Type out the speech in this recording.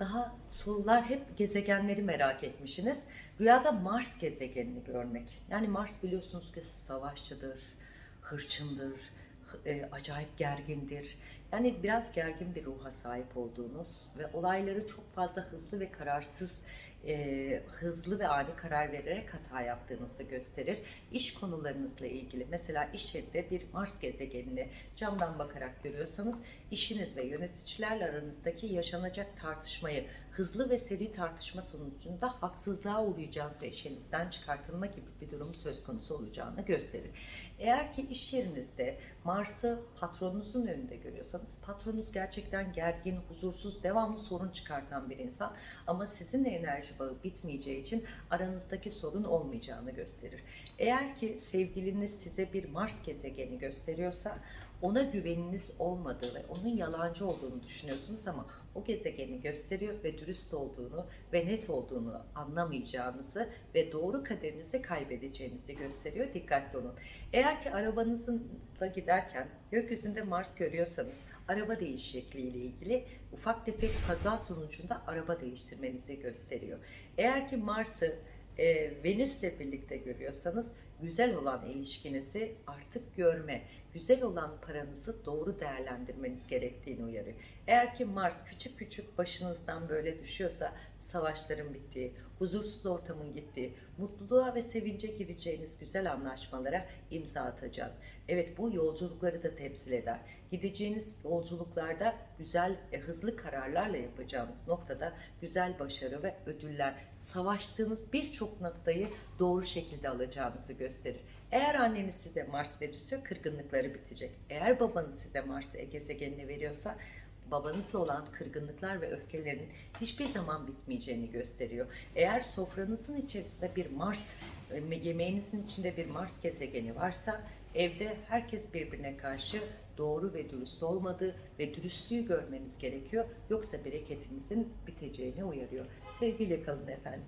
daha sorular hep gezegenleri merak etmişsiniz. Rüyada Mars gezegenini görmek. Yani Mars biliyorsunuz ki savaşçıdır, hırçındır, hı- e, acayip gergindir. Yani biraz gergin bir ruha sahip olduğunuz ve olayları çok fazla hızlı ve kararsız, e, hızlı ve ani karar vererek hata yaptığınızı gösterir. İş konularınızla ilgili mesela iş yerinde bir Mars gezegenini camdan bakarak görüyorsanız işiniz ve yöneticilerle aranızdaki yaşanacak tartışmayı hızlı ve seri tartışma sonucunda haksızlığa uğrayacağınız ve işinizden çıkartılma gibi bir durum söz konusu olacağını gösterir. Eğer ki iş yerinizde Mars'ı patronunuzun önünde görüyorsanız patronunuz gerçekten gergin, huzursuz, devamlı sorun çıkartan bir insan ama sizinle enerji bağı bitmeyeceği için aranızdaki sorun olmayacağını gösterir. Eğer ki sevgiliniz size bir Mars gezegeni gösteriyorsa ona güveniniz olmadığı ve onun yalancı olduğunu düşünüyorsunuz ama o gezegeni gösteriyor ve dürüst olduğunu ve net olduğunu anlamayacağınızı ve doğru kaderinizde kaybedeceğinizi gösteriyor. Dikkatli olun. Eğer ki arabanızla giderken gökyüzünde Mars görüyorsanız araba değişikliği ile ilgili ufak tefek kaza sonucunda araba değiştirmenizi gösteriyor. Eğer ki Mars'ı e, Venüs'le birlikte görüyorsanız güzel olan ilişkinizi artık görme, güzel olan paranızı doğru değerlendirmeniz gerektiğini uyarıyor. Eğer ki Mars küçük küçük başınızdan böyle düşüyorsa savaşların bittiği, huzursuz ortamın gittiği, mutluluğa ve sevince gireceğiniz güzel anlaşmalara imza atacağız. Evet bu yolculukları da temsil eder. Gideceğiniz yolculuklarda güzel, e, hızlı kararlarla yapacağınız noktada güzel başarı ve ödüller, savaştığınız birçok noktayı doğru şekilde alacağınızı gösterir. Eğer anneniz size Mars verirse kırgınlıkları bitecek. Eğer babanız size Mars gezegenini veriyorsa babanızla olan kırgınlıklar ve öfkelerin hiçbir zaman bitmeyeceğini gösteriyor. Eğer sofranızın içerisinde bir Mars, e, yemeğinizin içinde bir Mars gezegeni varsa evde herkes birbirine karşı doğru ve dürüst olmadığı ve dürüstlüğü görmeniz gerekiyor. Yoksa bereketinizin biteceğini uyarıyor. Sevgiyle kalın efendim.